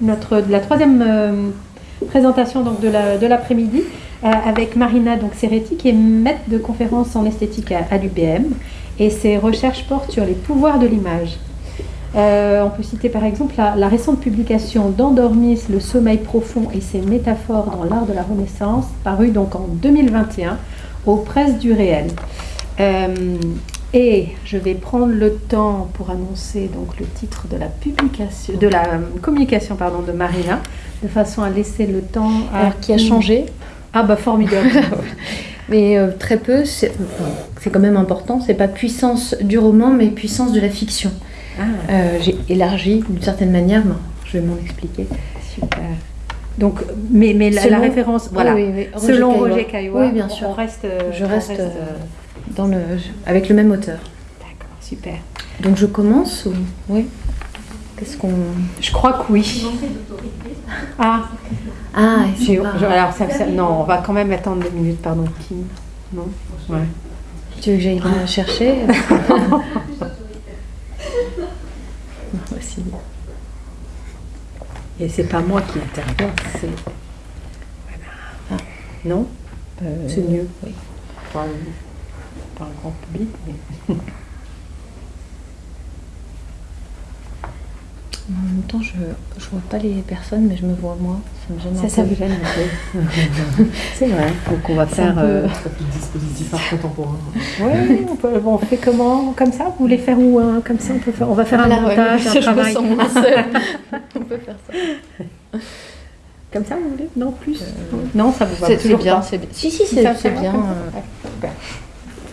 notre, la troisième euh, présentation donc, de l'après-midi euh, avec Marina donc, Serretti qui est maître de conférence en esthétique à, l'UBM et ses recherches portent sur les pouvoirs de l'image. Euh, on peut citer par exemple la, récente publication d'Endormis, le sommeil profond et ses métaphores dans l'art de la Renaissance, parue donc en 2021 aux presses du réel. Et je vais prendre le temps pour annoncer donc le titre de la publication, de la communication pardon, de Marina, de façon à laisser le temps à Alors, qui a changé Ah bah formidable. mais euh, très peu, c'est quand même important. C'est pas puissance du roman, mais puissance de la fiction. Ah. Euh, j'ai élargi d'une certaine manière, mais je vais m'en expliquer. Super. Donc, mais, mais la, référence, voilà, selon Roger Caillois, oui, bien sûr. On reste, je reste, euh, dans le, avec le même auteur. D'accord, super. Donc je commence ou oui Qu'est-ce qu'on Je crois que oui. Ah. Ah, alors ça, non, on va quand même attendre deux minutes, pardon. Kim, non Ouais. Tu veux que j'aille la chercher Voici. Et c'est pas moi qui interviens, c'est. Voilà. Ah. Non euh, C'est mieux. Oui par le grand public. En même temps, je ne vois pas les personnes, mais je me vois moi. Ça me gêne ça, gêne C'est vrai. Donc on va faire... Peu... Euh... dispositif art contemporain. Oui, on, peut, bon, on fait comment Comme ça? Vous voulez faire où hein? Comme ça, on, peut faire, on va faire un montage, un travail. Je me sens on peut faire ça. Comme ça, vous voulez? Non, plus euh... Non, ça vous va C'est bien, c'est bien. Si, si, c'est bien. Euh... Super.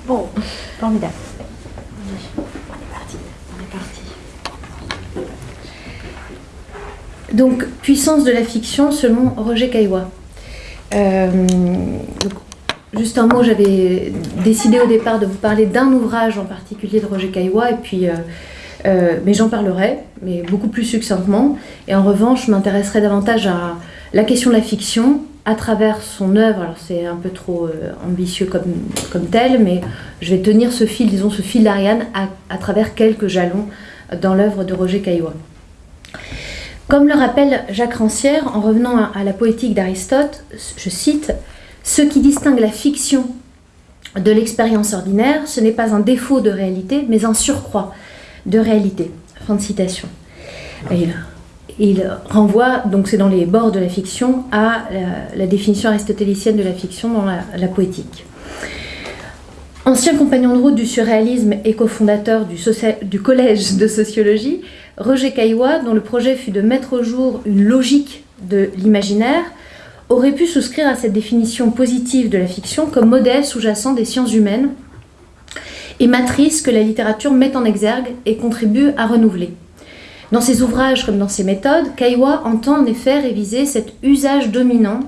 Bon, formidable. On est parti. On est parti. Donc, puissance de la fiction selon Roger Caillois. Euh, juste un mot, j'avais décidé au départ de vous parler d'un ouvrage en particulier de Roger Caillois, et puis, euh, euh, mais j'en parlerai, mais beaucoup plus succinctement. Et en revanche, je m'intéresserai davantage à la question de la fiction, à travers son œuvre, alors c'est un peu trop euh, ambitieux comme, comme tel, mais je vais tenir ce fil, disons ce fil d'Ariane, à, travers quelques jalons dans l'œuvre de Roger Caillois. Comme le rappelle Jacques Rancière en revenant à, la poétique d'Aristote, je cite Ce qui distingue la fiction de l'expérience ordinaire, ce n'est pas un défaut de réalité, mais un surcroît de réalité. Fin de citation. Il renvoie, donc c'est dans les bords de la fiction, à la, définition aristotélicienne de la fiction dans la, poétique. Ancien compagnon de route du surréalisme et cofondateur du, du collège de sociologie, Roger Caillois, dont le projet fut de mettre au jour une logique de l'imaginaire, aurait pu souscrire à cette définition positive de la fiction comme modèle sous-jacent des sciences humaines et matrice que la littérature met en exergue et contribue à renouveler. Dans ses ouvrages comme dans ses méthodes, Caillois entend en effet réviser cet usage dominant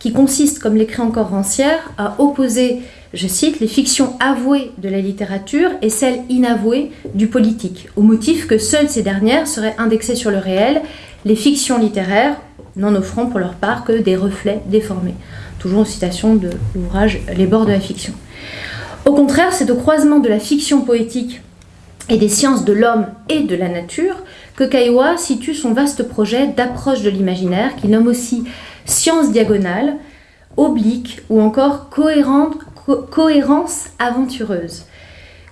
qui consiste, comme l'écrit encore Rancière, à opposer, je cite, les fictions avouées de la littérature et celles inavouées du politique, au motif que seules ces dernières seraient indexées sur le réel, les fictions littéraires n'en offrant pour leur part que des reflets déformés. Toujours en citation de l'ouvrage Les bords de la fiction. Au contraire, c'est au croisement de la fiction poétique et des sciences de l'homme et de la nature que Caillois situe son vaste projet d'approche de l'imaginaire qu'il nomme aussi science diagonale, oblique ou encore cohérence aventureuse.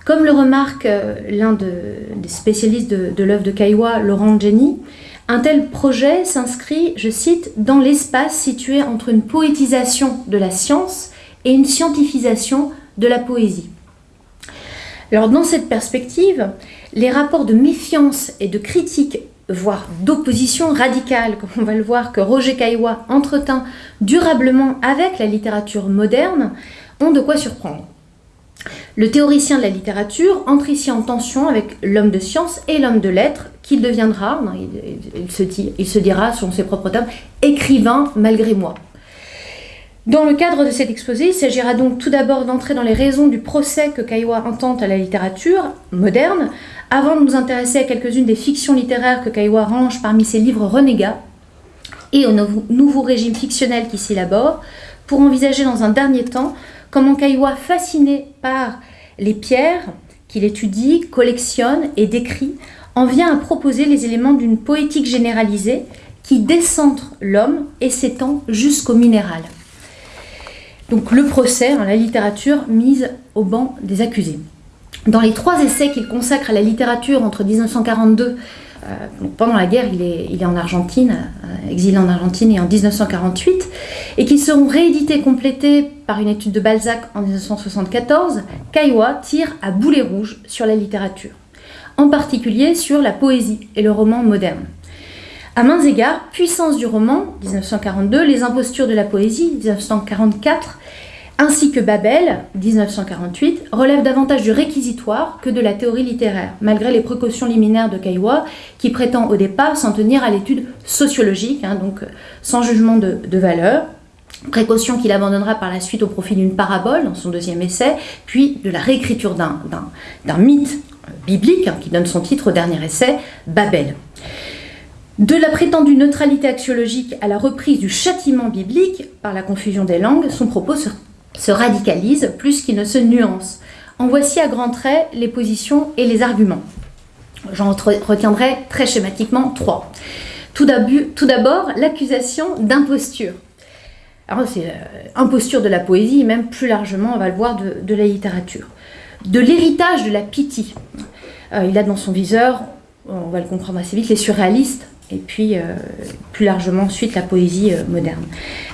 Comme le remarque euh, l'un des spécialistes de, l'œuvre de Caillois, Laurent Jenny, un tel projet s'inscrit, je cite, dans l'espace situé entre une poétisation de la science et une scientifisation de la poésie. Alors dans cette perspective, les rapports de méfiance et de critique, voire d'opposition radicale, comme on va le voir que Roger Caillois entretint durablement avec la littérature moderne, ont de quoi surprendre. Le théoricien de la littérature entre ici en tension avec l'homme de science et l'homme de lettres, qu'il deviendra, il, se il se dira, selon ses propres termes, écrivain malgré moi. Dans le cadre de cet exposé, il s'agira donc tout d'abord d'entrer dans les raisons du procès que Caillois intente à la littérature moderne, avant de nous intéresser à quelques-unes des fictions littéraires que Caillois range parmi ses livres renégats, et au nouveau régime fictionnel qui s'y élabore, pour envisager dans un dernier temps comment Caillois, fasciné par les pierres qu'il étudie, collectionne et décrit, en vient à proposer les éléments d'une poétique généralisée qui décentre l'homme et s'étend jusqu'au minéral. Donc le procès, hein, la littérature mise au banc des accusés. Dans les trois essais qu'il consacre à la littérature entre 1942 euh, pendant la guerre, il est, en Argentine, euh, exilé en Argentine et en 1948, et qui seront réédités, complétés par une étude de Balzac en 1974, Caillois tire à boulet rouge sur la littérature, en particulier sur la poésie et le roman moderne. À mains égards, Puissance du roman, 1942, Les impostures de la poésie, 1944, ainsi que Babel, 1948, relève davantage du réquisitoire que de la théorie littéraire, malgré les précautions liminaires de Caillois, qui prétend au départ s'en tenir à l'étude sociologique, hein, donc sans jugement de, valeur, précaution qu'il abandonnera par la suite au profit d'une parabole dans son deuxième essai, puis de la réécriture d'un mythe biblique hein, qui donne son titre au dernier essai, Babel. De la prétendue neutralité axiologique à la reprise du châtiment biblique par la confusion des langues, son propos se se radicalise plus qu'il ne se nuance. En voici à grands traits les positions et les arguments. J'en retiendrai très schématiquement trois. Tout d'abord, l'accusation d'imposture. Alors, c'est euh, imposture de la poésie, même plus largement, on va le voir, de, la littérature. De l'héritage de la pitié. Euh, il a dans son viseur, on va le comprendre assez vite, les surréalistes, et puis euh, plus largement ensuite la poésie euh, moderne.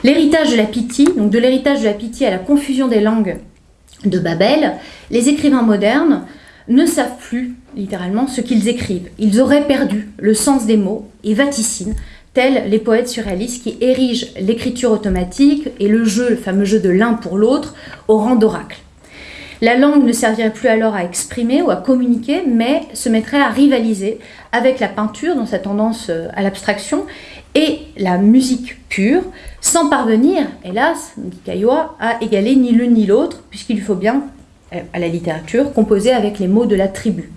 L'héritage de la pitié, donc de l'héritage de la pitié à la confusion des langues de Babel, les écrivains modernes ne savent plus littéralement ce qu'ils écrivent. Ils auraient perdu le sens des mots et vaticinent, tels les poètes surréalistes qui érigent l'écriture automatique et le jeu, le fameux jeu de l'un pour l'autre, au rang d'oracle. La langue ne servirait plus alors à exprimer ou à communiquer, mais se mettrait à rivaliser avec la peinture dans sa tendance euh, à l'abstraction et la musique pure, sans parvenir, hélas, dit Caillois, à égaler ni l'un ni l'autre, puisqu'il faut bien, euh, à la littérature, composer avec les mots de la tribu.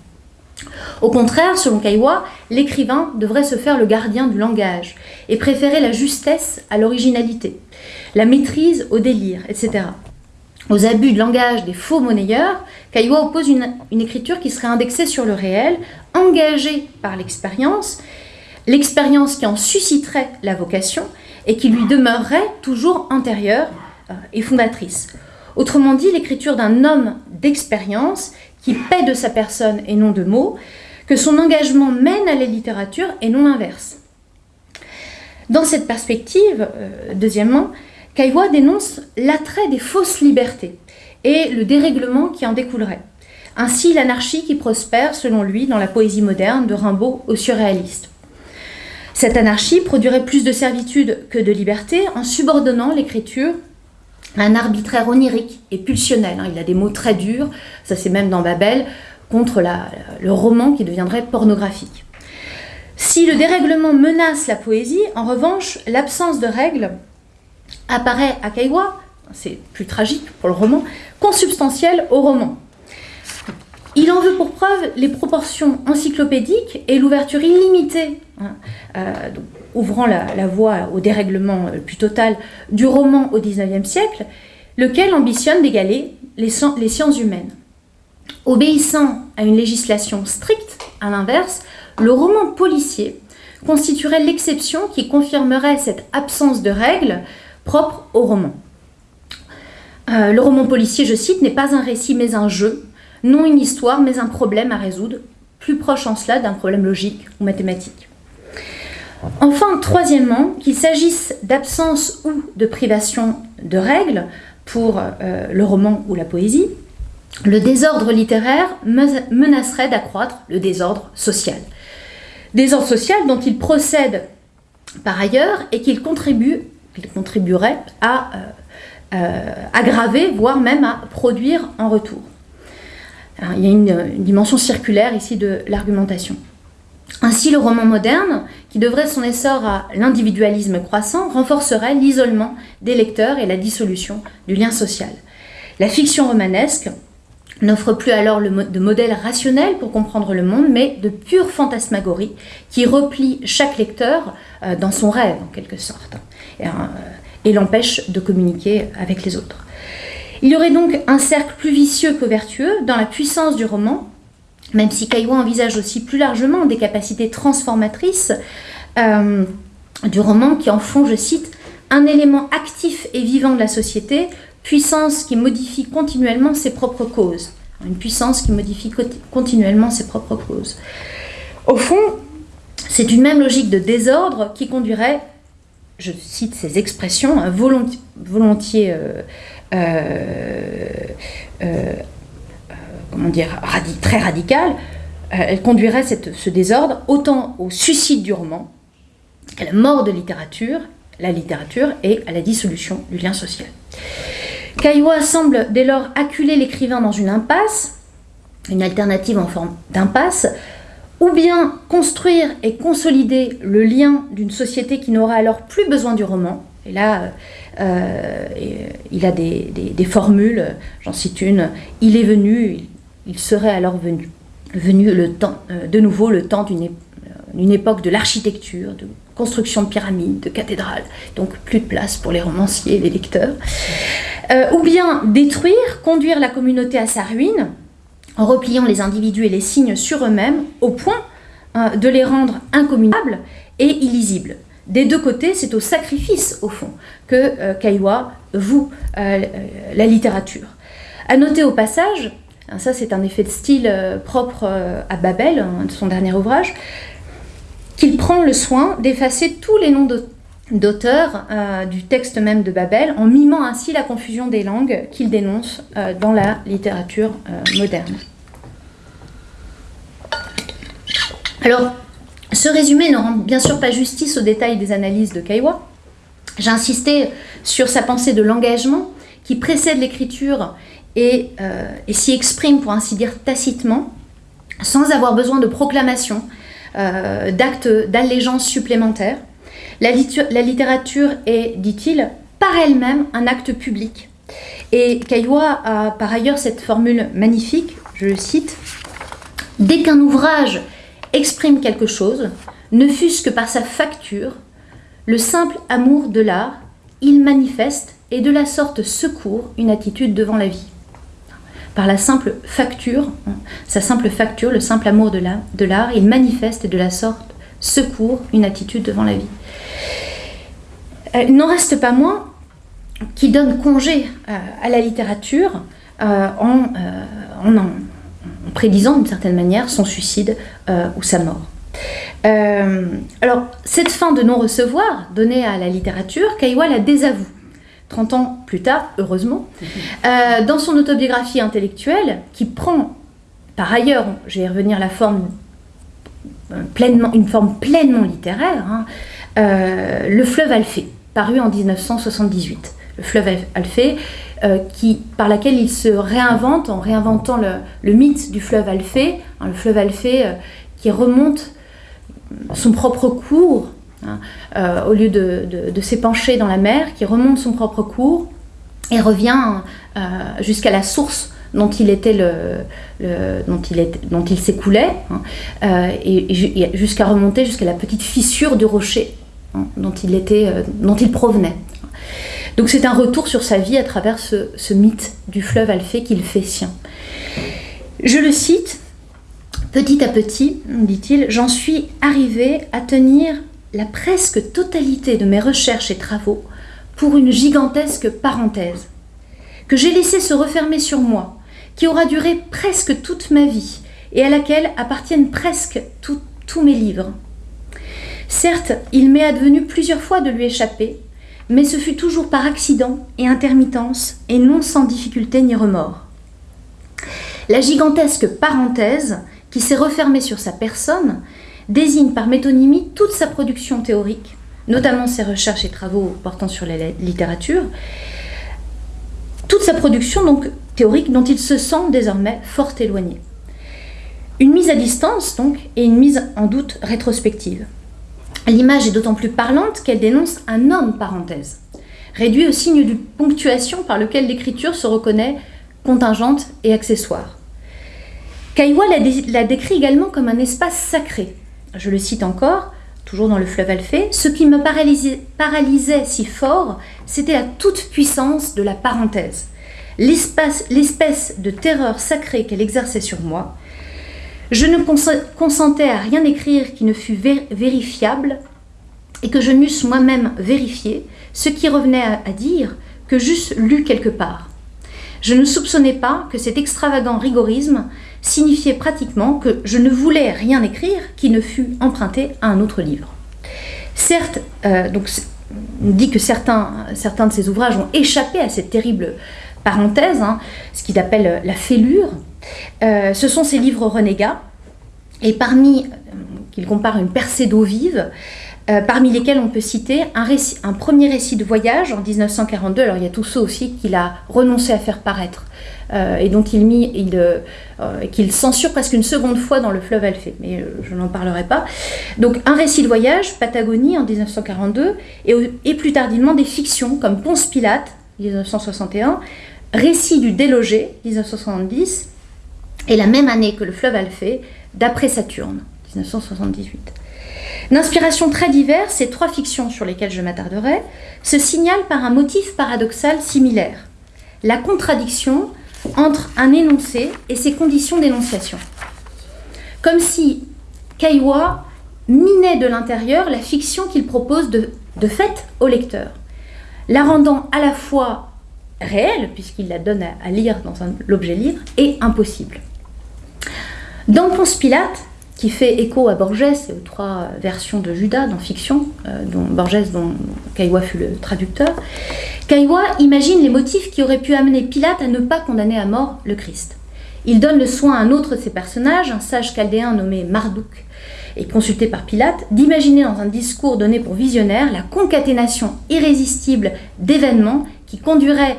Au contraire, selon Caillois, l'écrivain devrait se faire le gardien du langage et préférer la justesse à l'originalité, la maîtrise au délire, etc aux abus de langage des faux monnayeurs, Caillois oppose une, écriture qui serait indexée sur le réel, engagée par l'expérience, l'expérience qui en susciterait la vocation et qui lui demeurerait toujours antérieure euh, et fondatrice. Autrement dit, l'écriture d'un homme d'expérience qui paie de sa personne et non de mots, que son engagement mène à la littérature et non l'inverse. Dans cette perspective, euh, deuxièmement, Caillois dénonce l'attrait des fausses libertés et le dérèglement qui en découlerait. Ainsi l'anarchie qui prospère, selon lui, dans la poésie moderne, de Rimbaud au surréaliste. Cette anarchie produirait plus de servitude que de liberté en subordonnant l'écriture à un arbitraire onirique et pulsionnel. Hein. Il a des mots très durs, ça c'est même dans Babel, contre le roman qui deviendrait pornographique. Si le dérèglement menace la poésie, en revanche, l'absence de règles apparaît à Caillois, c'est plus tragique pour le roman, consubstantiel au roman. Il en veut pour preuve les proportions encyclopédiques et l'ouverture illimitée, hein, euh, ouvrant la, voie au dérèglement plus total du roman au XIXe siècle, lequel ambitionne d'égaler les sciences humaines. Obéissant à une législation stricte, à l'inverse, le roman policier constituerait l'exception qui confirmerait cette absence de règles propre au roman. Euh, le roman policier, je cite, n'est pas un récit mais un jeu, non une histoire mais un problème à résoudre, plus proche en cela d'un problème logique ou mathématique. Enfin, troisièmement, qu'il s'agisse d'absence ou de privation de règles pour euh, le roman ou la poésie, le désordre littéraire menacerait d'accroître le désordre social. Désordre social dont il procède par ailleurs et qu'il contribue contribuerait à euh, euh, aggraver, voire même à produire en retour. il y a une, dimension circulaire ici de l'argumentation. Ainsi, le roman moderne, qui devrait son essor à l'individualisme croissant, renforcerait l'isolement des lecteurs et la dissolution du lien social. La fiction romanesque n'offre plus alors de modèle rationnel pour comprendre le monde, mais de pure fantasmagorie qui replie chaque lecteur euh, dans son rêve, en quelque sorte. Euh, et, l'empêche de communiquer avec les autres. Il y aurait donc un cercle plus vicieux que vertueux dans la puissance du roman, même si Caillois envisage aussi plus largement des capacités transformatrices. Euh, du roman qui en font, je cite, un élément actif et vivant de la société, puissance qui modifie continuellement ses propres causes. Une puissance qui modifie continuellement ses propres causes. Au fond, c'est une même logique de désordre qui conduirait, je cite ces expressions, hein, volontiers, euh, euh, euh, très radicales, elle conduirait ce désordre autant au suicide du roman qu'à la mort de littérature, la littérature et à la dissolution du lien social. Caillois semble dès lors acculer l'écrivain dans une impasse, une alternative en forme d'impasse, ou bien construire et consolider le lien d'une société qui n'aura alors plus besoin du roman. Et là, euh, il a des, formules, j'en cite une, il est venu, il serait alors venu, venu le temps, euh, de nouveau le temps d'une époque de l'architecture, construction de pyramides, de cathédrales, donc plus de place pour les romanciers les lecteurs. Euh, ou bien détruire, conduire la communauté à sa ruine, en repliant les individus et les signes sur eux-mêmes au point euh, de les rendre incommunables et illisibles. Des deux côtés, c'est au sacrifice, au fond, que euh, Kaiwa voue euh, la littérature. À noter au passage, hein, ça c'est un effet de style propre à Babel, hein, son dernier ouvrage, qu'il prend le soin d'effacer tous les noms d'auteurs du texte même de Babel, en mimant ainsi la confusion des langues qu'il dénonce dans la littérature moderne. Alors, ce résumé ne rend bien sûr pas justice aux détails des analyses de Kaiwa. J'ai insisté sur sa pensée de l'engagement qui précède l'écriture et, euh, s'y exprime, pour ainsi dire, tacitement, sans avoir besoin de proclamation, euh, d'actes d'allégeance supplémentaires. La, littérature est, dit-il, par elle-même un acte public. Et Kaiwa a par ailleurs cette formule magnifique, je le cite, Dès qu'un ouvrage exprime quelque chose, ne fût-ce que par sa facture, le simple amour de l'art, il manifeste et de la sorte secourt une attitude devant la vie. Par la simple facture, sa simple facture, le simple amour de l'art, il manifeste de la sorte secourt une attitude devant la vie. Euh, il n'en reste pas moins qui donne congé euh, à la littérature euh, en, en, prédisant d'une certaine manière son suicide ou sa mort. Alors, cette fin de non-recevoir donnée à la littérature, Kaiwa la désavoue. 30 ans plus tard, heureusement, euh, dans son autobiographie intellectuelle, qui prend par ailleurs, je vais y revenir, la forme pleinement, une forme pleinement littéraire, hein, Le fleuve Alphée, paru en 1978. Le fleuve Alphée, euh, qui, par laquelle il se réinvente en réinventant le, mythe du fleuve Alphée, hein, le fleuve Alphée euh, qui remonte son propre cours, hein, euh, au lieu de, s'épancher dans la mer, qui remonte son propre cours et revient jusqu'à la source dont il était le, dont il dont il s'écoulait hein, et, jusqu'à remonter jusqu'à la petite fissure du rocher dont il était dont il provenait donc c'est un retour sur sa vie à travers ce, mythe du fleuve Alphée qu'il fait sien. Je le cite, Petit à petit, dit-il, j'en suis arrivé à tenir la presque totalité de mes recherches et travaux pour une gigantesque parenthèse, que j'ai laissé se refermer sur moi, qui aura duré presque toute ma vie et à laquelle appartiennent presque tous mes livres. Certes, il m'est advenu plusieurs fois de lui échapper, mais ce fut toujours par accident et intermittence, et non sans difficulté ni remords. La gigantesque parenthèse, qui s'est refermée sur sa personne, désigne par métonymie toute sa production théorique, notamment ses recherches et travaux portant sur la littérature, toute sa production théorique dont il se sent désormais fort éloigné. Une mise à distance donc et une mise en doute rétrospective. L'image est d'autant plus parlante qu'elle dénonce un homme parenthèse, réduit au signe d'une ponctuation par lequel l'écriture se reconnaît contingente et accessoire. Kaiwa la, décrit également comme un espace sacré. Je le cite encore, toujours dans le fleuve Alphée, ce qui me paralysait, paralysait si fort, c'était la toute-puissance de la parenthèse, l'espèce de terreur sacrée qu'elle exerçait sur moi, je ne consentais à rien écrire qui ne fût vérifiable et que je m'eusse moi-même vérifié, ce qui revenait à dire que j'eusse lu quelque part. Je ne soupçonnais pas que cet extravagant rigorisme signifiait pratiquement que je ne voulais rien écrire qui ne fût emprunté à un autre livre. Certes, euh, donc, on dit que certains, certains de ces ouvrages ont échappé à cette terrible parenthèse, hein, ce qu'il appelle la fêlure. Euh, ce sont ces livres renégats, et parmi, euh, qu'il compare une percée d'eau vive, euh, parmi lesquels on peut citer un, un, premier récit de voyage en 1942. Alors il y a tous ceux aussi qu'il a renoncé à faire paraître euh, et dont il, il, euh, qu'il censure presque une seconde fois dans le fleuve Alphée, mais je n'en parlerai pas. Donc un récit de voyage, Patagonie en 1942, et, et plus tardivement des fictions comme Ponce Pilate 1961, Récit du délogé 1970, et la même année que le fleuve Alphée, d'après Saturne 1978. D'inspiration très diverse, ces trois fictions sur lesquelles je m'attarderai se signalent par un motif paradoxal similaire, la contradiction entre un énoncé et ses conditions d'énonciation. Comme si Kaiwa minait de l'intérieur la fiction qu'il propose de, de fait au lecteur, la rendant à la fois réelle, puisqu'il la donne à, lire dans l'objet livre, et impossible. Dans Ponce Pilate, qui fait écho à Borges et aux trois versions de Judas dans fiction, euh, dont Borges, dont Caillois fut le traducteur. Caillois imagine les motifs qui auraient pu amener Pilate à ne pas condamner à mort le Christ. Il donne le soin à un autre de ses personnages, un sage chaldéen nommé Marduk, et consulté par Pilate, d'imaginer dans un discours donné pour visionnaire la concaténation irrésistible d'événements qui conduiraient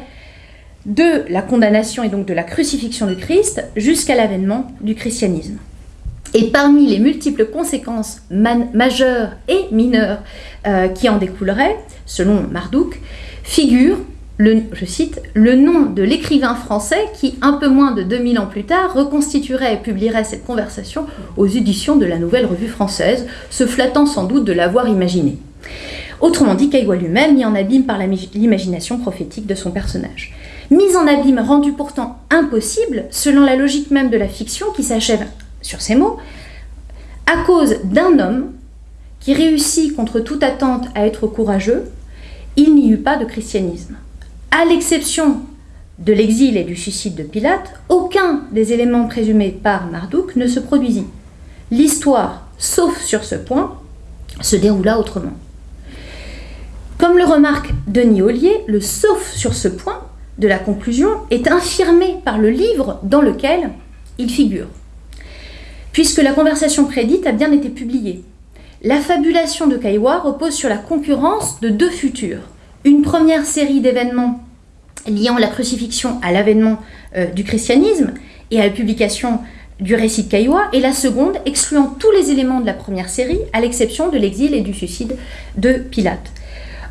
de la condamnation et donc de la crucifixion du Christ jusqu'à l'avènement du christianisme. Et parmi les multiples conséquences majeures et mineures euh, qui en découleraient, selon Marduk, figure, le, je cite, le nom de l'écrivain français qui, un peu moins de 2000 ans plus tard, reconstituerait et publierait cette conversation aux éditions de la Nouvelle Revue Française, se flattant sans doute de l'avoir imaginé. Autrement dit, Caillois lui-même mis en abîme par l'imagination prophétique de son personnage. Mise en abîme rendue pourtant impossible, selon la logique même de la fiction qui s'achève sur ces mots, à cause d'un homme qui réussit contre toute attente à être courageux, il n'y eut pas de christianisme. À l'exception de l'exil et du suicide de Pilate, aucun des éléments présumés par Marduk ne se produisit. L'histoire, sauf sur ce point, se déroula autrement. Comme le remarque Denis Ollier, le sauf sur ce point de la conclusion est infirmé par le livre dans lequel il figure puisque la conversation prédite a bien été publiée. La fabulation de Kaiwa repose sur la concurrence de deux futurs. Une première série d'événements liant la crucifixion à l'avènement euh, du christianisme et à la publication du récit de Kaiwa, et la seconde excluant tous les éléments de la première série, à l'exception de l'exil et du suicide de Pilate.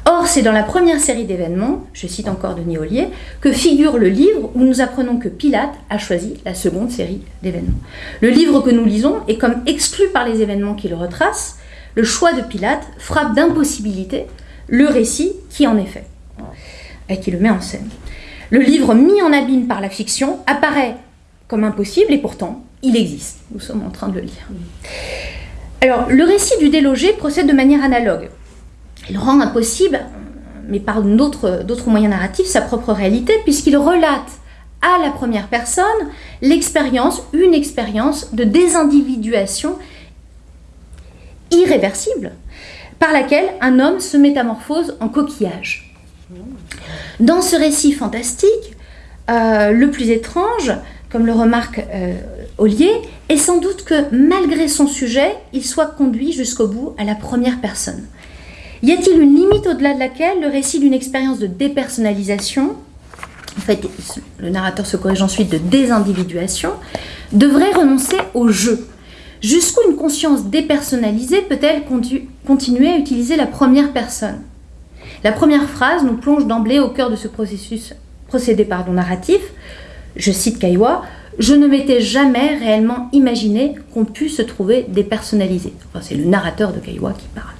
Or, c'est dans la première série d'événements, je cite encore Denis Ollier, que figure le livre où nous apprenons que Pilate a choisi la seconde série d'événements. Le livre que nous lisons est comme exclu par les événements qu'il retrace. Le choix de Pilate frappe d'impossibilité le récit qui en est fait, et qui le met en scène. Le livre mis en abîme par la fiction apparaît comme impossible et pourtant il existe. Nous sommes en train de le lire. Alors, le récit du délogé procède de manière analogue. Il rend impossible, mais par d'autres moyens narratifs, sa propre réalité, puisqu'il relate à la première personne l'expérience, une expérience de désindividuation irréversible, par laquelle un homme se métamorphose en coquillage. Dans ce récit fantastique, euh, le plus étrange, comme le remarque euh, Ollier, est sans doute que malgré son sujet, il soit conduit jusqu'au bout à la première personne. Y a-t-il une limite au-delà de laquelle le récit d'une expérience de dépersonnalisation, en fait, le narrateur se corrige ensuite de désindividuation, devrait renoncer au jeu? Jusqu'où une conscience dépersonnalisée peut-elle continuer à utiliser la première personne? La première phrase nous plonge d'emblée au cœur de ce processus, procédé pardon, narratif. Je cite Kaiwa Je ne m'étais jamais réellement imaginé qu'on puisse se trouver dépersonnalisé. C'est le narrateur de Kaiwa qui parle.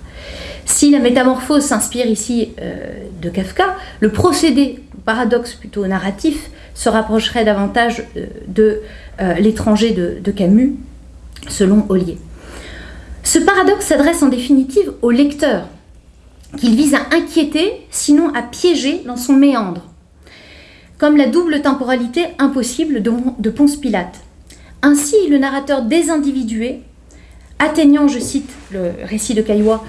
Si la métamorphose s'inspire ici euh, de Kafka, le procédé, paradoxe plutôt narratif, se rapprocherait davantage euh, de euh, l'étranger de, Camus, selon Ollier. Ce paradoxe s'adresse en définitive au lecteur, qu'il vise à inquiéter, sinon à piéger dans son méandre, comme la double temporalité impossible de, Ponce Pilate. Ainsi, le narrateur désindividué, atteignant, je cite le récit de Caillois,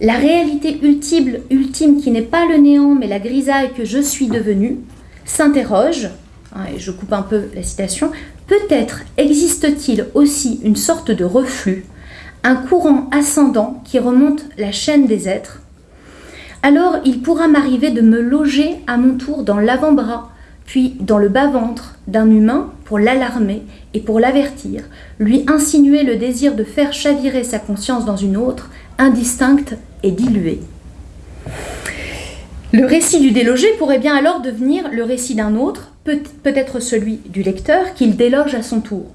la réalité ultime, ultime qui n'est pas le néant mais la grisaille que je suis devenu, s'interroge, hein, et je coupe un peu la citation, peut-être existe-t-il aussi une sorte de reflux, un courant ascendant qui remonte la chaîne des êtres. Alors il pourra m'arriver de me loger à mon tour dans l'avant-bras, puis dans le bas-ventre d'un humain pour l'alarmer et pour l'avertir, lui insinuer le désir de faire chavirer sa conscience dans une autre, indistincte et diluée. Le récit du délogé pourrait bien alors devenir le récit d'un autre, peut-être celui du lecteur, qu'il déloge à son tour.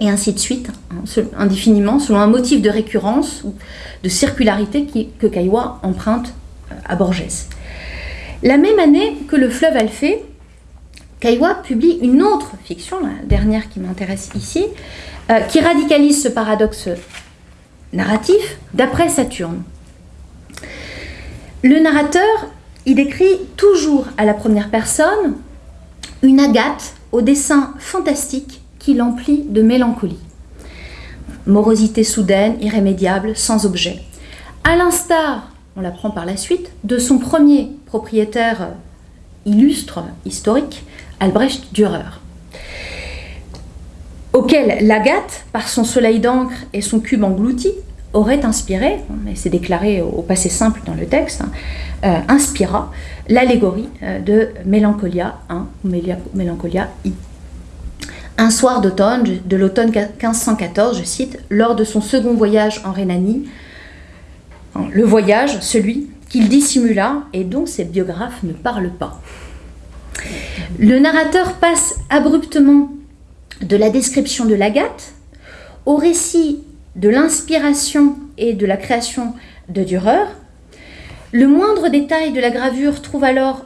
Et ainsi de suite, hein, indéfiniment, selon un motif de récurrence ou de circularité que Caillois emprunte euh, à Borges. La même année que Le fleuve Alphée, Caillois publie une autre fiction, la dernière qui m'intéresse ici, euh, qui radicalise ce paradoxe narratif d'après Saturne. Le narrateur il décrit toujours à la première personne une agate au dessin fantastique qui l'emplit de mélancolie. Morosité soudaine, irrémédiable, sans objet. À l'instar, on l'apprend par la suite, de son premier propriétaire illustre, historique, Albrecht Dürer, auquel l'agate, par son soleil d'encre et son cube englouti, aurait inspiré, mais c'est déclaré au passé simple dans le texte, hein, euh, inspira l'allégorie euh, de Mélancolia 1 ou Mélancolia I. Un soir d'automne, de l'automne 1514, je cite, lors de son second voyage en Rhénanie, le voyage, celui qu'il dissimula et dont ses biographes ne parlent pas. Le narrateur passe abruptement de la description de l'agate au récit de l'inspiration et de la création de Dürer. Le moindre détail de la gravure trouve alors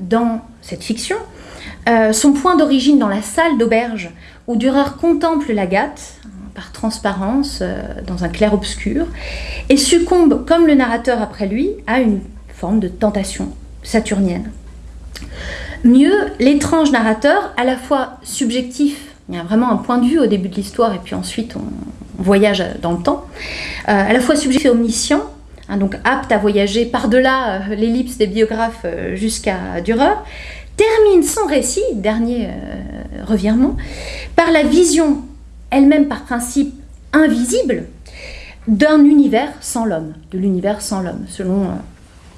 dans cette fiction euh, son point d'origine dans la salle d'auberge où Dürer contemple l'agate hein, par transparence euh, dans un clair-obscur et succombe, comme le narrateur après lui, à une forme de tentation saturnienne. Mieux, l'étrange narrateur, à la fois subjectif, il y a vraiment un point de vue au début de l'histoire et puis ensuite on, voyage dans le temps, euh, à la fois subjectif et omniscient, hein, donc apte à voyager par-delà euh, l'ellipse des biographes euh, jusqu'à Dürer, termine son récit, dernier revirement, par la vision, elle-même par principe invisible, d'un univers sans l'homme, de l'univers sans l'homme, selon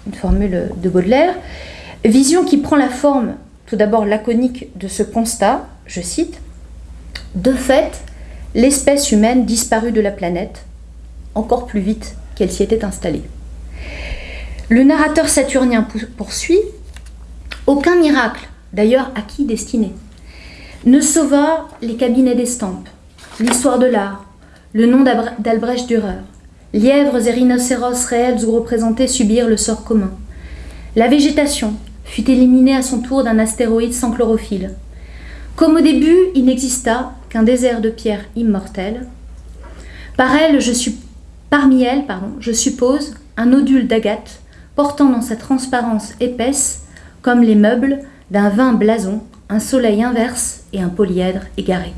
une formule de Baudelaire. Vision qui prend la forme, tout d'abord laconique, de ce constat, je cite, De fait, l'espèce humaine disparut de la planète, encore plus vite qu'elle s'y était installée. Le narrateur saturnien poursuit Aucun miracle, d'ailleurs à qui destiné, ne sauva les cabinets d'estampes, l'histoire de l'art, le nom d'Albrecht Dürer. Lièvres et rhinocéros réels ou représentés subirent le sort commun. La végétation fut éliminée à son tour d'un astéroïde sans chlorophylle. Comme au début, il n'exista qu'un désert de pierres immortelles. Par elle, je suis, parmi elles, je suppose un nodule d'agate portant dans sa transparence épaisse, comme les meubles, d'un vin blason, un soleil inverse et un polyèdre égaré.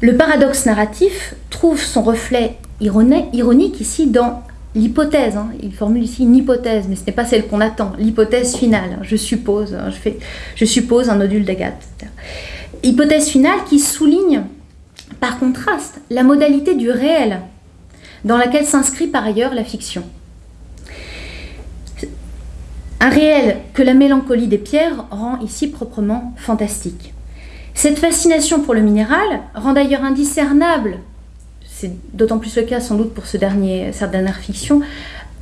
Le paradoxe narratif trouve son reflet ironique ici dans l'hypothèse, hein, il formule ici une hypothèse, mais ce n'est pas celle qu'on attend, l'hypothèse finale, hein, je suppose, hein, je, je suppose un nodule d'agate. Hypothèse finale qui souligne, par contraste, la modalité du réel, dans laquelle s'inscrit par ailleurs la fiction. Un réel que la mélancolie des pierres rend ici proprement fantastique. Cette fascination pour le minéral rend d'ailleurs indiscernable c'est d'autant plus le cas sans doute pour ce cette dernière fiction,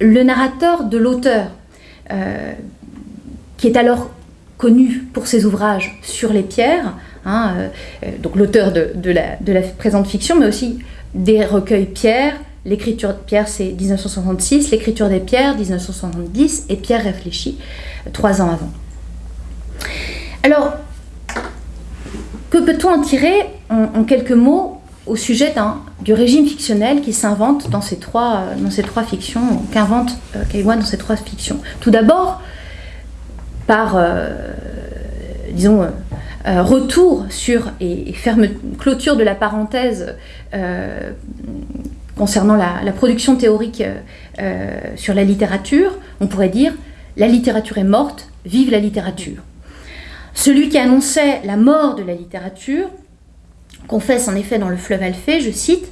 le narrateur de l'auteur, euh, qui est alors connu pour ses ouvrages sur les pierres, hein, euh, donc l'auteur de, la, de, la, présente fiction, mais aussi des recueils pierres. L'écriture de pierre, c'est 1966, l'écriture des pierres, 1970, et Pierre réfléchit trois ans avant. Alors, que peut-on en tirer en quelques mots au sujet du régime fictionnel qui s'invente dans, ces trois, dans ces trois fictions, qu'invente euh, dans ces trois fictions? Tout d'abord, par, euh, disons, euh, retour sur et, ferme clôture de la parenthèse concernant la, production théorique sur la littérature, on pourrait dire la littérature est morte, vive la littérature. Celui qui annonçait la mort de la littérature confesse en effet dans le fleuve Alphée, je cite,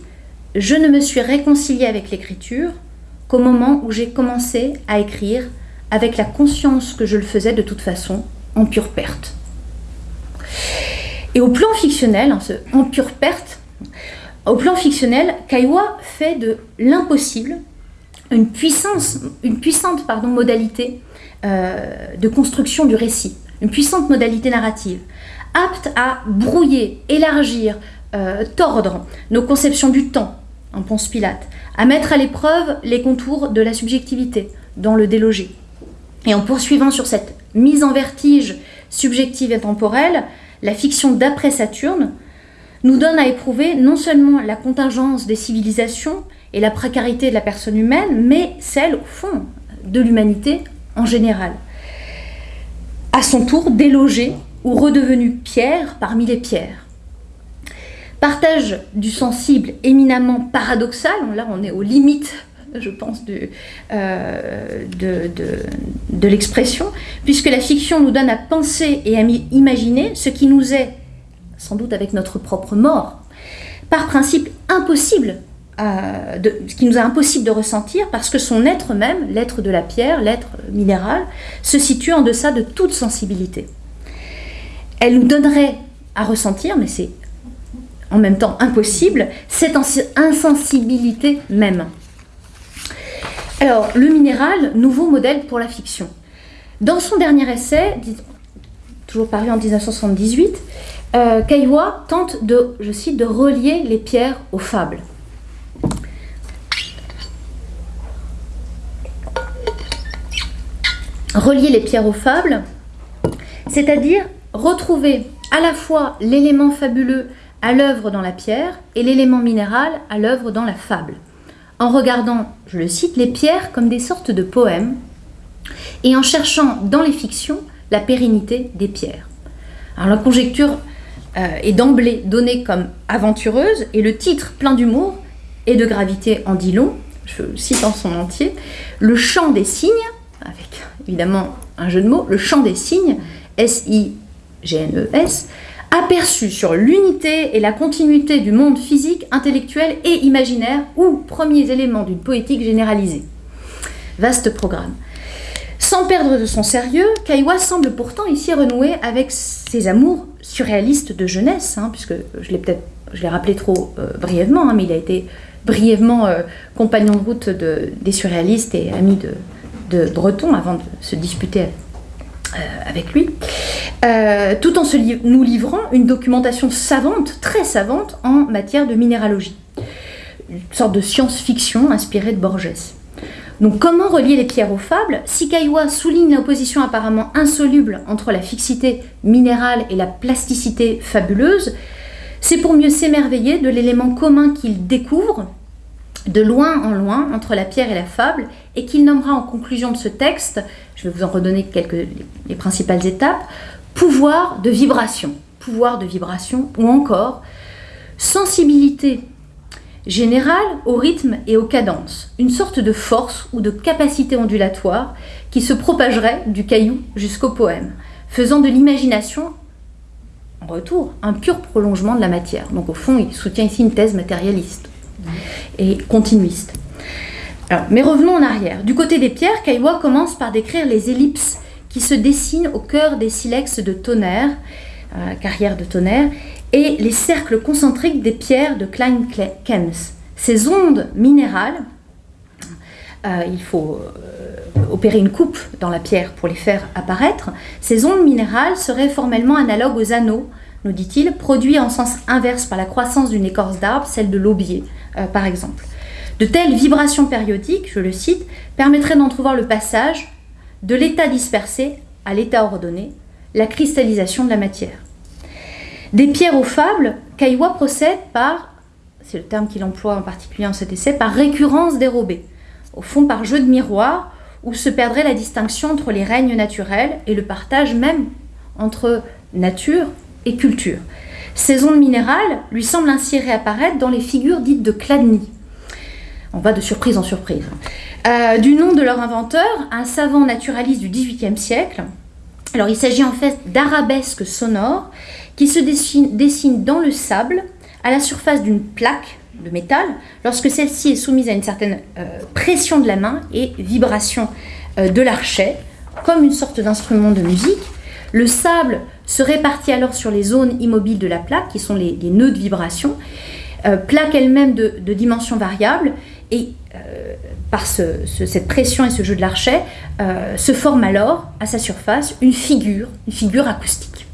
Je ne me suis réconcilié avec l'écriture qu'au moment où j'ai commencé à écrire avec la conscience que je le faisais de toute façon en pure perte. Et au plan fictionnel, hein, en pure perte, au plan fictionnel, Kaiwa fait de l'impossible une, puissance, une puissante modalité euh, de construction du récit, une puissante modalité narrative apte à brouiller, élargir, euh, tordre nos conceptions du temps, en Ponce Pilate, à mettre à l'épreuve les contours de la subjectivité dans le délogé. Et en poursuivant sur cette mise en vertige subjective et temporelle, la fiction d'après Saturne nous donne à éprouver non seulement la contingence des civilisations et la précarité de la personne humaine, mais celle, au fond, de l'humanité en général. À son tour, délogée ou redevenu pierre parmi les pierres. Partage du sensible éminemment paradoxal, là on est aux limites, je pense, euh, de, l'expression, puisque la fiction nous donne à penser et à imaginer ce qui nous est, sans doute avec notre propre mort, par principe impossible euh, ce qui nous est impossible de ressentir parce que son être même, l'être de la pierre, l'être minéral, se situe en deçà de toute sensibilité elle nous donnerait à ressentir, mais c'est en même temps impossible, cette insensibilité même. Alors, le minéral, nouveau modèle pour la fiction. Dans son dernier essai, toujours paru en 1978, euh, Kaiwa tente de, je cite, de relier les pierres aux fables. Relier les pierres aux fables, c'est-à-dire retrouver à la fois l'élément fabuleux à l'œuvre dans la pierre et l'élément minéral à l'œuvre dans la fable, en regardant, je le cite, les pierres comme des sortes de poèmes et en cherchant dans les fictions la pérennité des pierres. Alors la conjecture euh, est d'emblée donnée comme aventureuse et le titre plein d'humour et de gravité en dit long, je cite en son entier, le chant des signes, avec évidemment un jeu de mots, le chant des signes, S-I GNES, aperçu sur l'unité et la continuité du monde physique, intellectuel et imaginaire, ou premiers éléments d'une poétique généralisée. Vaste programme. Sans perdre de son sérieux, Kaiwa semble pourtant ici renouer avec ses amours surréalistes de jeunesse, hein, puisque je l'ai peut-être, rappelé trop euh, brièvement, hein, mais il a été brièvement euh, compagnon de route des surréalistes et ami de, de Breton avant de se disputer euh, avec lui, euh, tout en nous livrant une documentation savante, très savante, en matière de minéralogie. Une sorte de science-fiction inspirée de Borges. Donc comment relier les pierres aux fables? Si Kaiwa souligne l'opposition apparemment insoluble entre la fixité minérale et la plasticité fabuleuse, c'est pour mieux s'émerveiller de l'élément commun qu'il découvre, de loin en loin entre la pierre et la fable, et qu'il nommera en conclusion de ce texte, je vais vous en redonner quelques les principales étapes, pouvoir de vibration, pouvoir de vibration, ou encore sensibilité générale au rythme et aux cadences, une sorte de force ou de capacité ondulatoire qui se propagerait du caillou jusqu'au poème, faisant de l'imagination, en retour, un pur prolongement de la matière. Donc au fond, il soutient ici une thèse matérialiste et continuiste. mais revenons en arrière. Du côté des pierres, Kaiwa commence par décrire les ellipses qui se dessinent au cœur des silex de tonnerre, euh, carrière de tonnerre, et les cercles concentriques des pierres de Klein-Kems. Ces ondes minérales, euh, il faut euh, opérer une coupe dans la pierre pour les faire apparaître, ces ondes minérales seraient formellement analogues aux anneaux, nous dit-il, produits en sens inverse par la croissance d'une écorce d'arbre, celle de l'aubier, par exemple. De telles vibrations périodiques, je le cite, permettraient d'entrevoir le passage de l'état dispersé à l'état ordonné, la cristallisation de la matière. Des pierres aux fables, Kaiwa procède par c'est le terme qu'il emploie en particulier en cet essai, par récurrence dérobée, au fond par jeu de miroir, où se perdrait la distinction entre les règnes naturels et le partage même entre nature et culture. Ces ondes minérales lui semblent ainsi réapparaître dans les figures dites de Chladni. On va de surprise en surprise. Euh, du nom de leur inventeur, un savant naturaliste du XVIIIe siècle. Alors il s'agit en fait d'arabesques sonores qui se dessinent, dans le sable à la surface d'une plaque de métal lorsque celle-ci est soumise à une certaine euh, pression de la main et vibration euh, de l'archet, comme une sorte d'instrument de musique. Le sable se répartit alors sur les zones immobiles de la plaque, qui sont les, nœuds de vibration, plaque elle-même de, de dimensions variables, et par cette pression et ce jeu de l'archet, se forme alors à sa surface une figure, une figure acoustique.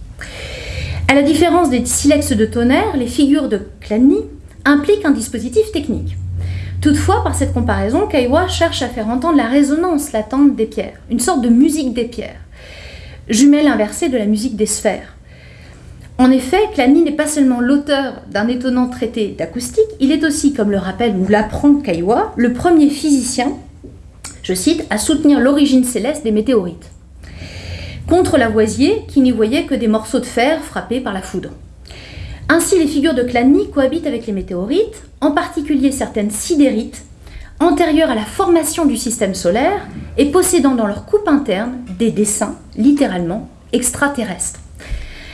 À la différence des silex de tonnerre, les figures de Chladni impliquent un dispositif technique. Toutefois, par cette comparaison, Kaiwa cherche à faire entendre la résonance latente des pierres, une sorte de musique des pierres, jumelle inversée de la musique des sphères. En effet, Chladni n'est pas seulement l'auteur d'un étonnant traité d'acoustique, il est aussi, comme le rappelle ou l'apprend Kaiwa, le premier physicien, je cite, à soutenir l'origine céleste des météorites contre Lavoisier qui n'y voyait que des morceaux de fer frappés par la foudre. Ainsi, les figures de Chladni cohabitent avec les météorites, en particulier certaines sidérites, antérieures à la formation du système solaire et possédant dans leur coupe interne des dessins, littéralement, extraterrestres.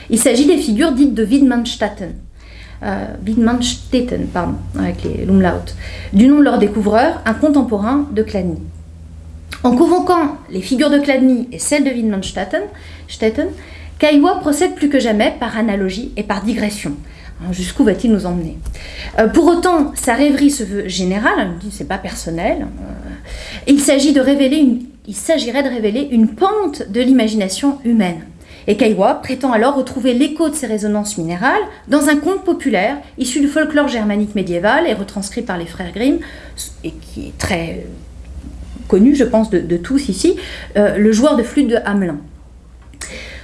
Il s'agit des figures dites de Widmanstätten, euh, pardon, avec les l'umlaut, du nom de leur découvreur, un contemporain de Chladni. En convoquant les figures de Chladni et celles de Wittmann-Stetten, Kaiwa procède plus que jamais par analogie et par digression. Hein, jusqu'où va-t-il nous emmener? Euh, Pour autant, sa rêverie se veut générale, c'est pas personnel. Euh, il s'agit de révéler il s'agirait de révéler une pente de l'imagination humaine. Et Kaiwa prétend alors retrouver l'écho de ces résonances minérales dans un conte populaire issu du folklore germanique médiéval et retranscrit par les frères Grimm, et qui est très connu, je pense, de, tous ici, euh, le joueur de flûte de Hamelin.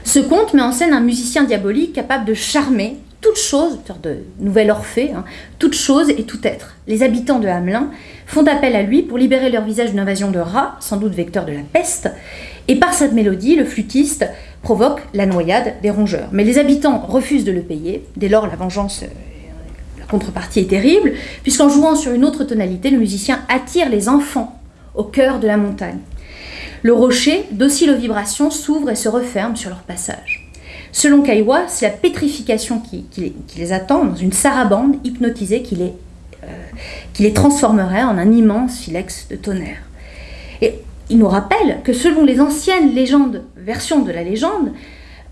Ce conte met en scène un musicien diabolique capable de charmer toute chose, de nouvel Orphée, hein, toute chose et tout être. Les habitants de Hamelin font appel à lui pour libérer leur visage d'une invasion de rats, sans doute vecteur de la peste, et par cette mélodie, le flûtiste provoque la noyade des rongeurs. Mais les habitants refusent de le payer, dès lors la vengeance, euh, la contrepartie est terrible, puisqu'en jouant sur une autre tonalité, le musicien attire les enfants au cœur de la montagne. Le rocher, docile aux vibrations, s'ouvre et se referme sur leur passage. Selon Kaiwa, c'est la pétrification qui, les attend dans une sarabande hypnotisée qui les, euh, qui les transformerait en un immense silex de tonnerre. Et il nous rappelle que selon les anciennes légendes, versions de la légende,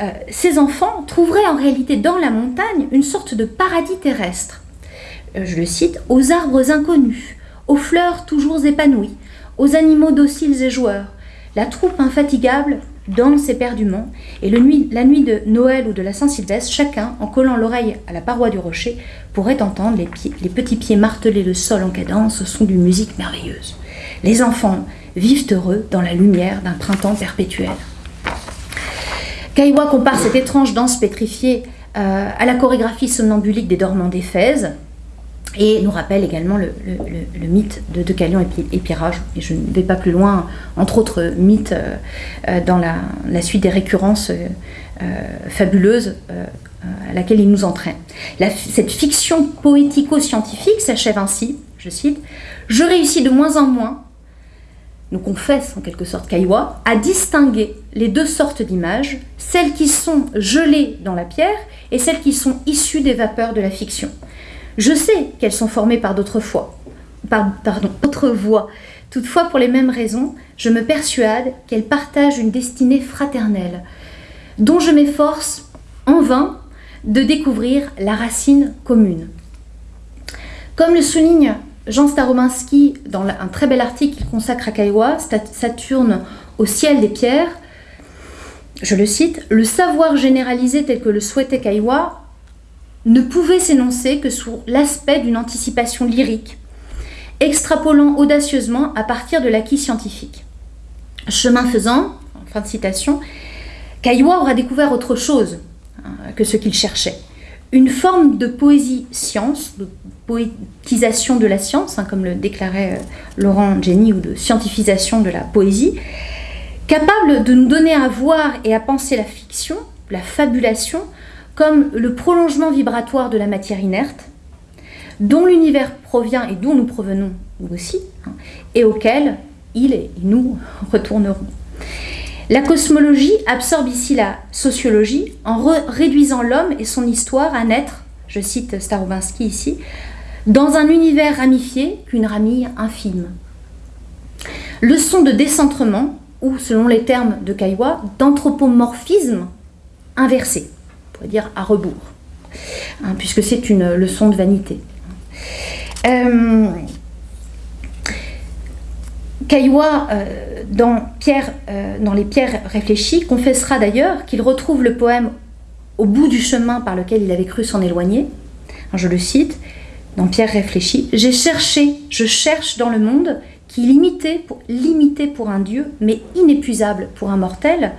euh, ces enfants trouveraient en réalité dans la montagne une sorte de paradis terrestre. Euh, je le cite, aux arbres inconnus, aux fleurs toujours épanouies, aux animaux dociles et joueurs. La troupe infatigable danse éperdument, et la nuit de Noël ou de la Saint-Sylvestre, chacun, en collant l'oreille à la paroi du rocher, pourrait entendre les, les petits pieds marteler le sol en cadence au son d'une musique merveilleuse. Les enfants vivent heureux dans la lumière d'un printemps perpétuel. Kaiwa compare cette étrange danse pétrifiée euh, à la chorégraphie somnambulique des dormants d'Éphèse, et nous rappelle également le, mythe de Deucalion et, Pyrrhage. Et je ne vais pas plus loin, entre autres mythes, euh, euh, dans la, suite des récurrences fabuleuses à laquelle il nous entraîne. cette fiction poético-scientifique s'achève ainsi, je cite, Je réussis de moins en moins, nous confesse en quelque sorte Kaiwa, à distinguer les deux sortes d'images, celles qui sont gelées dans la pierre et celles qui sont issues des vapeurs de la fiction. Je sais qu'elles sont formées par d'autres fois, pardon, d'autres voix. Toutefois, pour les mêmes raisons, je me persuade qu'elles partagent une destinée fraternelle, dont je m'efforce en vain de découvrir la racine commune. Comme le souligne Jean Starominski dans un très bel article qu'il consacre à Kaiwa, Saturne au ciel des pierres, je le cite, le savoir généralisé tel que le souhaitait Kaiwa ne pouvait s'énoncer que sous l'aspect d'une anticipation lyrique, extrapolant audacieusement à partir de l'acquis scientifique. Chemin faisant, fin de citation, Caillois aura découvert autre chose hein, que ce qu'il cherchait, une forme de poésie science, de poétisation de la science, hein, comme le déclarait euh, Laurent Jenny, ou de scientifisation de la poésie, capable de nous donner à voir et à penser la fiction, la fabulation, comme le prolongement vibratoire de la matière inerte, dont l'univers provient et d'où nous provenons nous aussi, hein, et auquel il et nous retournerons. La cosmologie absorbe ici la sociologie en réduisant l'homme et son histoire à naître, je cite Starobinsky ici, dans un univers ramifié qu'une ramille infime. Leçon de décentrement, ou selon les termes de Caillois, d'anthropomorphisme inversé, on pourrait dire à rebours, hein, puisque c'est une leçon de vanité. Euh, euh, dans, Pierre, euh, dans Les Pierres réfléchies, confessera d'ailleurs qu'il retrouve le poème au bout du chemin par lequel il avait cru s'en éloigner. Je le cite, dans Pierre réfléchit J'ai cherché, je cherche dans le monde qui limité pour, limité pour un dieu, mais inépuisable pour un mortel,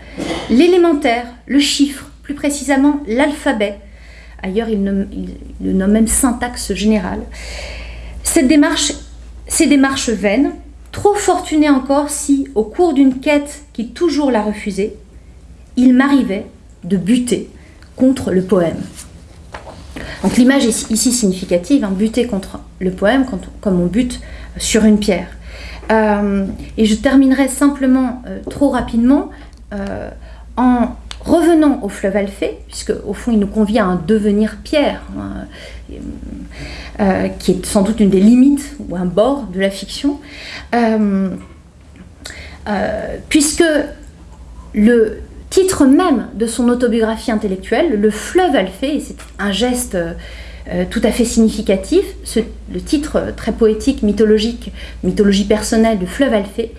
l'élémentaire, le chiffre, plus précisément l'alphabet. Ailleurs, il, le nomme même syntaxe générale. Cette démarche, ces démarches vaines, Trop fortuné encore si, au cours d'une quête qui toujours l'a refusé, il m'arrivait de buter contre le poème. Donc l'image est ici significative, hein, buter contre le poème comme on bute sur une pierre. Euh, et je terminerai simplement euh, trop rapidement euh, en revenant au fleuve Alphée, puisque au fond il nous convient à devenir pierre, hein, euh, qui est sans doute une des limites ou un bord de la fiction, euh, euh, puisque le titre même de son autobiographie intellectuelle, Le fleuve Alphée, c'est un geste tout à fait significatif, le titre très poétique, mythologique, mythologie personnelle de Fleuve Alphée,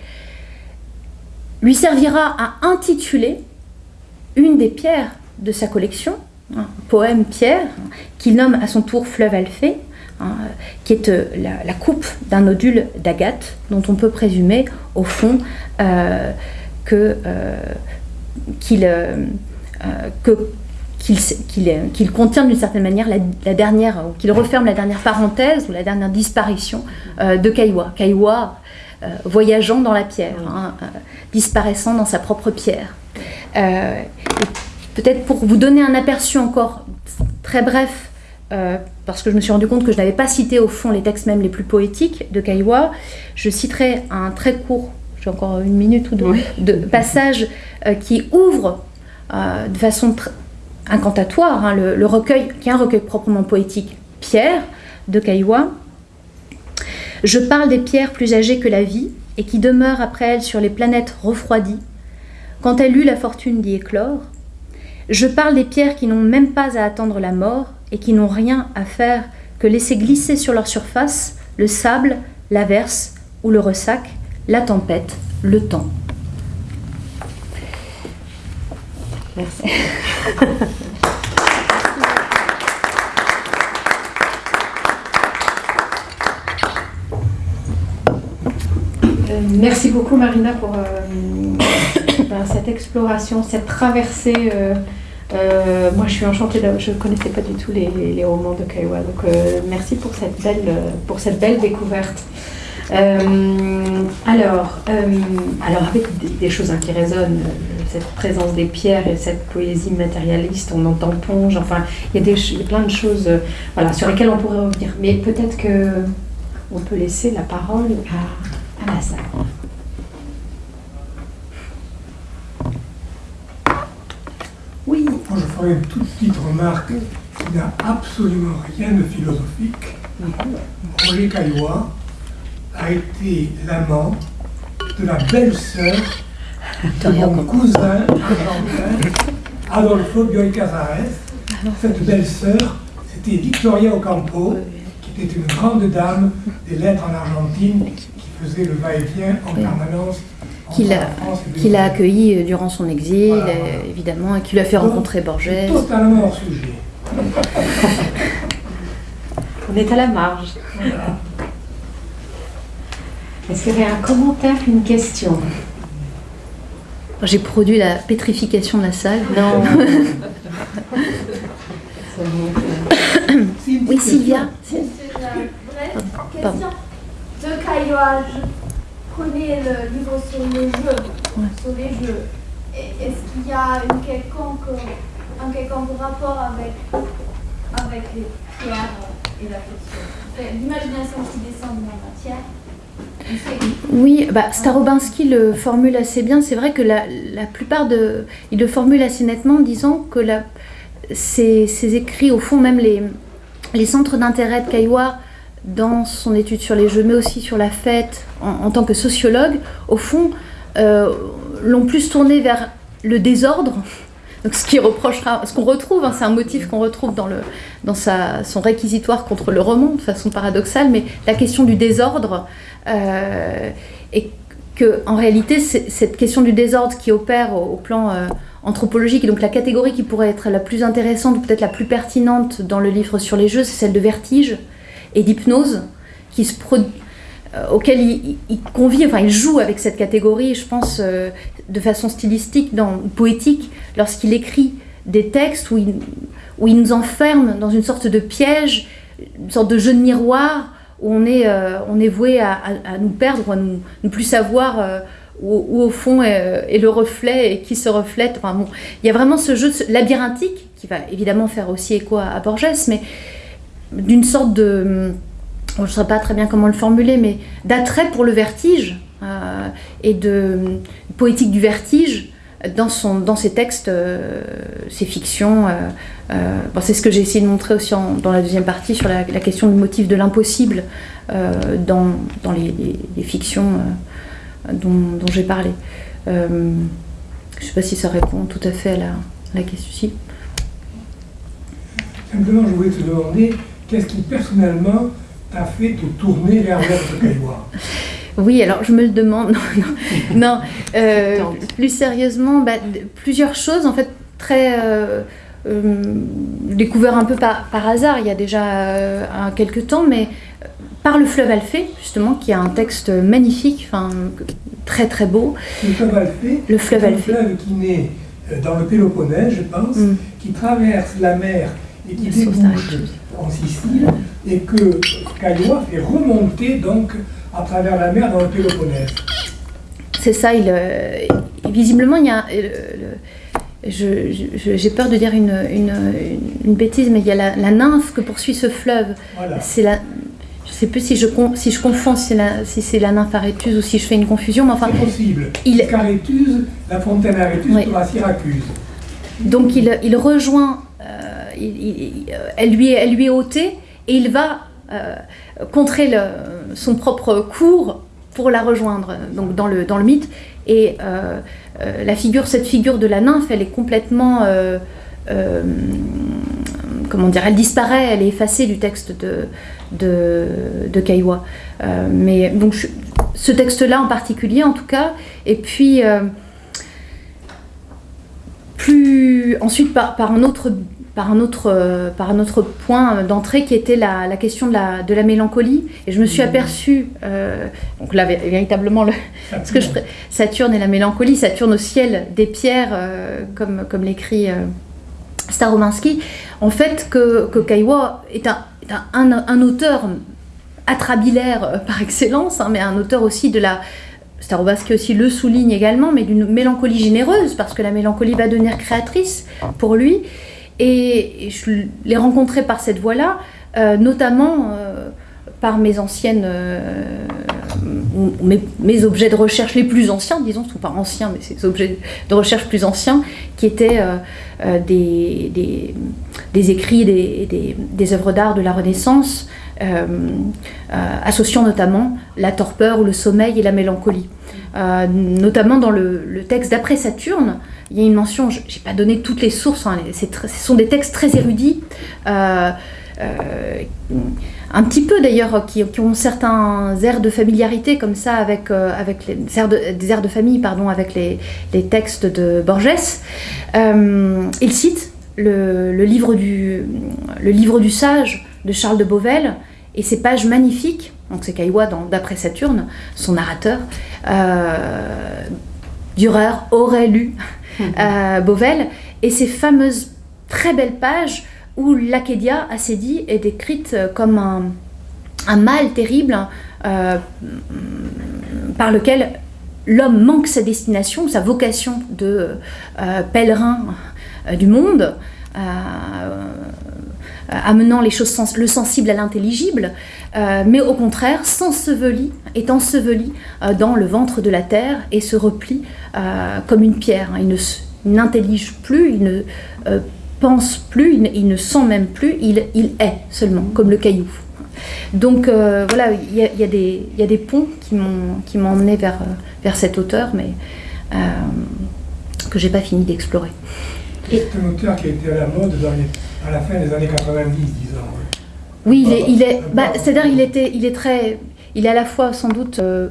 lui servira à intituler une des pierres de sa collection, un poème Pierre, qu'il nomme à son tour Fleuve Alphée, hein, qui est euh, la, coupe d'un nodule d'agate, dont on peut présumer, au fond, euh, que, euh, qu'il, qu'il, contient d'une certaine manière la, dernière, ou qu'il referme la dernière parenthèse ou la dernière disparition de Caillois. Caillois voyageant dans la pierre, hein, disparaissant dans sa propre pierre. Peut-être pour vous donner un aperçu encore très bref, euh, parce que je me suis rendu compte que je n'avais pas cité au fond les textes même les plus poétiques de Caillois, je citerai un très court, j'ai encore une minute ou deux, de passage euh, qui ouvre euh, de façon incantatoire hein, le, recueil, qui est un recueil proprement poétique, Pierre de Caillois. Je parle des pierres plus âgées que la vie et qui demeurent après elles sur les planètes refroidies. Quand elle eut la fortune d'y éclore, je parle des pierres qui n'ont même pas à attendre la mort et qui n'ont rien à faire que laisser glisser sur leur surface le sable, l'averse ou le ressac, la tempête, le temps. Merci. Euh, merci beaucoup Marina pour euh, cette exploration, cette traversée. Euh, moi, je suis enchantée. je ne connaissais pas du tout les, romans de Kaiwa. Donc, merci pour cette belle, pour cette belle découverte. alors, alors, avec des, choses hein, qui résonnent, cette présence des pierres et cette poésie matérialiste, on entend Ponge. Enfin, il y, a des, plein de choses voilà, sur lesquelles on pourrait revenir. Mais peut-être que on peut laisser la parole à je une toute petite remarque qui n'a absolument rien de philosophique. Roger Caillois a été l'amant de la belle-sœur de mon cousin argentin, Adolfo Bioy Casares. Cette belle-sœur, c'était Victoria Ocampo, qui était une grande dame des lettres en Argentine faisait le va-et-vient en permanence. Qu'il a, qu'il a accueilli euh, durant son exil, euh, évidemment, et qui lui a fait rencontrer Borges. Totalement hors sujet. On est à la marge. Est-ce qu'il y aurait un commentaire, une question? J'ai produit la pétrification de la salle. Non. Sylvia. C'est une brève question. De prenais le livre sur le jeu, sur les jeux. Est-ce qu'il y a une quelconque, un quelconque rapport avec, avec les pierres et la C'est L'imagination qui descend de la matière. Oui, bah, Starobinski le formule assez bien. C'est vrai que la, la plupart de. Il le formule assez nettement en disant que la, ses, ses écrits, au fond, même les, les centres d'intérêt de Caillois dans son étude sur les jeux, mais aussi sur la fête en, tant que sociologue, au fond, euh, l'ont plus tourné vers le désordre. Donc, ce qu'on retrouve, hein, c'est un motif qu'on retrouve dans, le, dans sa, son réquisitoire contre le roman, de façon paradoxale, mais la question du désordre, euh, et que en réalité, cette question du désordre qui opère au, au plan euh, anthropologique, et donc la catégorie qui pourrait être la plus intéressante ou peut-être la plus pertinente dans le livre sur les jeux, c'est celle de vertige et d'hypnose, euh, auquel il, il- convie, enfin il joue avec cette catégorie, je pense, euh, de façon stylistique, dans, poétique, lorsqu'il écrit des textes où il, nous enferme dans une sorte de piège, une sorte de jeu de miroir, où on est, euh, voué à, nous perdre, à ne plus savoir où, au fond est, le reflet et qui se reflète. Enfin, bon, il y a vraiment ce jeu labyrinthique, qui va évidemment faire aussi écho à, à Borges, mais d'une sorte de je ne sais pas très bien comment le formuler, mais d'attrait pour le vertige euh, et de poétique du vertige dans, son, dans ses textes, euh, ses fictions. euh, bon, c'est ce que j'ai essayé de montrer aussi dans la deuxième partie sur la, question du motif de l'impossible dans, dans les, fictions dont, j'ai parlé. Je ne sais pas si ça répond tout à fait à la, la question. Si. Simplement, je voulais te demander, qu'est-ce qui personnellement t'a fait te tourner vers l'œuvre de Caillois Oui, alors je me le demande. Non, non, non, euh, plus sérieusement, bah, plusieurs choses en fait très euh, euh, découvert un peu par, par hasard il y a déjà euh, quelques temps, mais par le fleuve Alphée justement, qui a un texte magnifique, enfin très très beau. Le fleuve Alphée, Le fleuve Alphée. fleuve qui naît dans le Péloponnèse, je pense, Mm. qui traverse la mer et qui débouche en Sicile, et que Caillois fait remonter donc à travers la mer dans le Péloponnèse. C'est ça, il, euh, visiblement il y a. euh, le- J'ai peur de dire une, une- une bêtise, mais il y a la, la nymphe que poursuit ce fleuve. Voilà. C'est la. Je sais plus si je, con- si je confonds si, c'est la nymphe Arétuse ou si je fais une confusion, mais enfin, C'est possible. il- Carétuse, la fontaine Arétuse Oui. pour la Syracuse. donc il, il rejoint, elle, lui elle lui est ôtée et il va euh, contrer son propre cours pour la rejoindre donc dans le, dans le mythe. Et euh, euh, la figure, cette figure de la nymphe, elle est complètement. comment dire Elle disparaît, elle est effacée du texte de, de. Euh, mais donc, ce texte-là en particulier, en tout cas. Et puis. plus ensuite par, par un autre par un autre euh, par un autre point d'entrée qui était la, la question de la, de la mélancolie. Et je me suis aperçue euh, donc là vé- véritablement le, ce que je Saturne et la mélancolie Saturne au ciel des pierres euh, comme comme l'écrit Starominski en fait que, que Caillois est un, est un, un- un auteur atrabilaire par excellence hein, mais un auteur aussi de la Starobaski aussi le souligne également, mais d'une mélancolie généreuse, parce que la mélancolie va devenir créatrice pour lui. Et, je l'ai rencontré par cette voie-là, euh, notamment euh, par mes anciennes, euh, mes, objets de recherche les plus anciens, disons, sont pas anciens, mais ces objets de recherche plus anciens, qui étaient des, des, écrits, des, des, œuvres d'art de la Renaissance, associant notamment la torpeur ou le sommeil et la mélancolie. Notamment dans le texte d'après Saturne, il y a une mention, je n'ai pas donné toutes les sources, hein, ce sont des textes très érudits, euh, euh, un petit peu d'ailleurs, qui, ont certains airs de familiarité comme ça avec, euh, des airs de, famille pardon, avec les, textes de Borges. Il cite le, livre du, sage de Charles de Beauvel et ces pages magnifiques, donc c'est dans- d'après Saturne, son narrateur, Dürer aurait lu euh, Beauvel, et ces fameuses très belles pages où l'Acadia, Acédie, est décrite comme un, mal terrible euh, par lequel l'homme manque sa destination, sa vocation de euh, pèlerin euh, du monde, amenant les choses le sensible à l'intelligible, mais au contraire s'ensevelit, est enseveli dans le ventre de la terre et se replie comme une pierre. Il n'intellige plus, il ne pense plus, il ne, sent même plus, il, il est seulement, comme le caillou. Donc euh, voilà, il y, a des ponts qui m'ont emmené vers, euh, vers cet auteur, mais euh, que j'ai pas fini d'explorer. À la fin des années 90, disons. Oui, il est, il est bah, c'est-à-dire il était, il est très, il est à la fois sans doute, euh,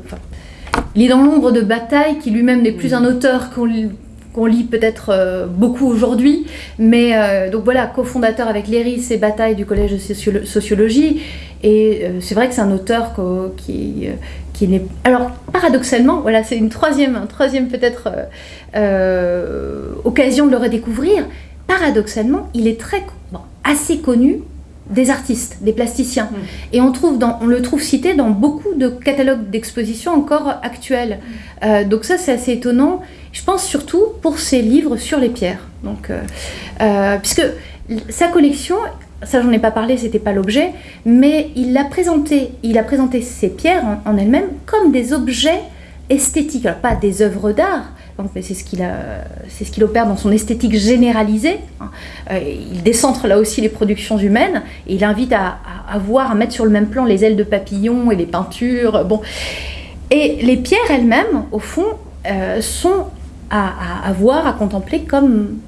il est dans l'ombre de Bataille, qui lui-même n'est plus un auteur qu'on qu'on lit peut-être euh, beaucoup aujourd'hui, mais euh, donc voilà, cofondateur avec Léris et Bataille du Collège de Sociologie, et euh, c'est vrai que c'est un auteur qui, qui n'est... Alors, paradoxalement, voilà, c'est une troisième, un troisième peut-être occasion de le redécouvrir, paradoxalement, il est très, bon, assez connu des artistes, des plasticiens. Mm. Et on, trouve dans, on le trouve cité dans beaucoup de catalogues d'expositions encore actuels. Mm. donc ça, c'est assez étonnant. Je pense surtout pour ses livres sur les pierres. Donc, euh, euh, puisque sa collection, ça j'en ai pas parlé, c'était pas l'objet, mais il a présenté, il a présenté ces pierres en, elles-mêmes comme des objets esthétiques, alors pas des œuvres d'art, c'est ce qu'il c'est ce qu'il opère dans son esthétique généralisée. Hein. Euh, il décentre là aussi les productions humaines et il invite à, voir, à mettre sur le même plan les ailes de papillons et les peintures. Bon, et les pierres elles-mêmes, au fond, sont à, voir, à contempler comme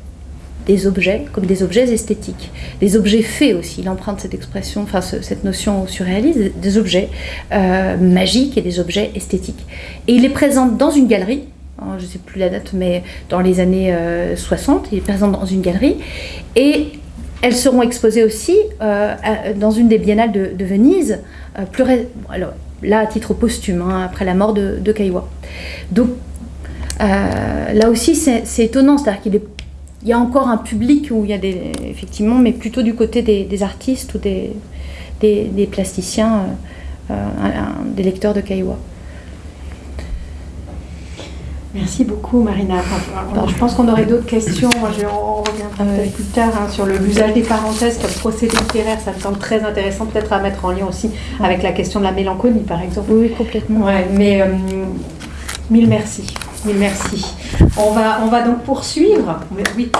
des objets, comme des objets esthétiques, des objets faits aussi. Il emprunte cette expression, enfin cette notion surréaliste, des objets euh, magiques et des objets esthétiques. Et il les présente dans une galerie, je ne sais plus la date, mais dans les années 60, euh, il est présent dans une galerie, et elles seront exposées aussi euh, dans une des biennales de, Venise, alors, là à titre posthume, hein, après la mort de, de. Donc euh, là aussi, c'est étonnant, c'est-à-dire qu'il y a encore un public où il y a effectivement, mais plutôt du côté des, artistes ou des, plasticiens, euh, euh, des lecteurs de Caillois. Merci beaucoup Marina. je pense qu'on aurait d'autres questions. Moi, je, on reviendra peut-être plus tard hein, sur l'usage des parenthèses comme procédé littéraire. Ça me semble très intéressant, peut-être à mettre en lien aussi avec la question de la mélancolie, par exemple. Oui, complètement. Ouais, mais mille merci. Merci. On va, on va donc poursuivre. Oui.